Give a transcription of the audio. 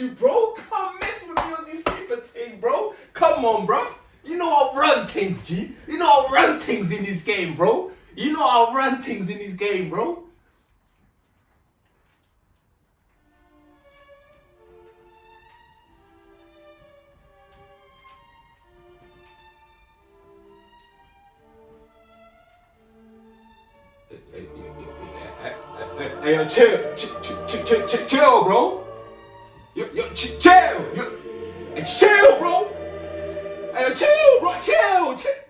You, bro. Come mess with me on this keeper thing, bro. Come on, bro. You know I'll run things, G. You know I'll run things in this game, bro. You know I'll run things in this game, bro. Hey, yo, chill, chill, chill, chill, chill, chill, bro. Chill, chill, bro. Hey, chill, bro, chill, chill.